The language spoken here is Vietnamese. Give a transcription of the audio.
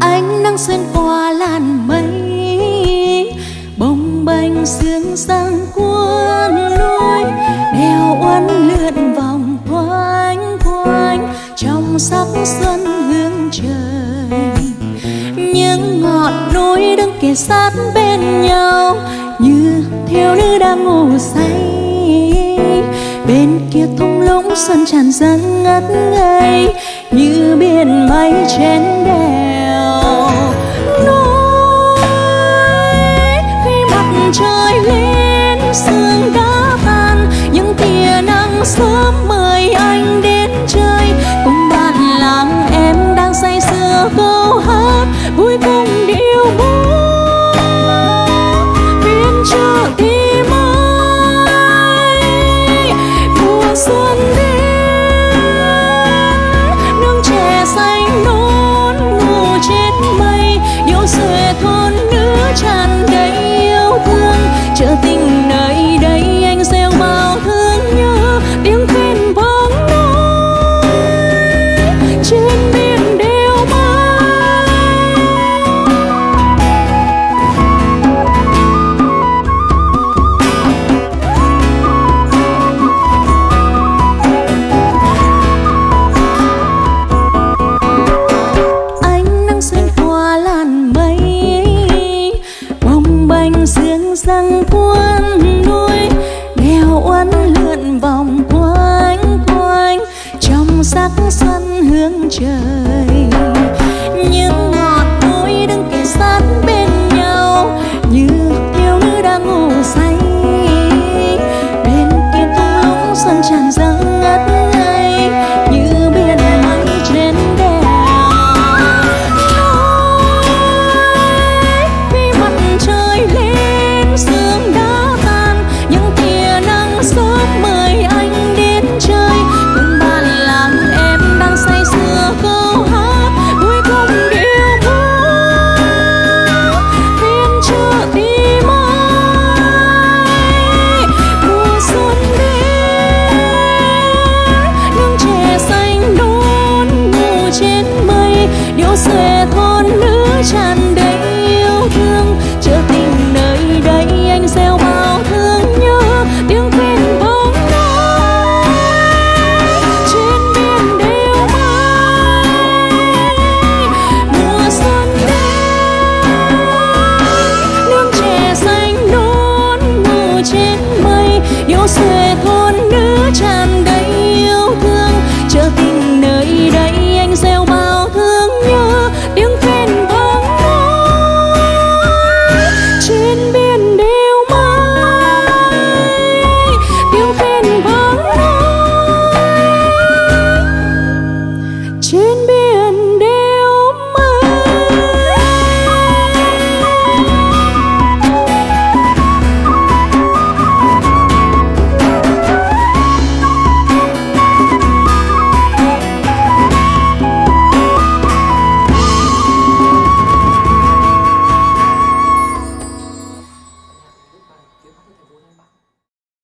ánh nắng xuyên qua làn mây, bồng bềnh sương sang cuốn lối, đèo uốn lượn vòng quanh quanh trong sắc xuân hương trời. Những ngọn núi đứng kề sát bên nhau, như thiếu nữ đang ngủ say. Bên kia thung lũng xuân tràn dâng ngất ngây, như biển mây trên đời some sang quan nuôi nghèo uốn lượn vòng quanh quanh, trong sắc xuân hướng trời. Những sẽ thôn nữ tràn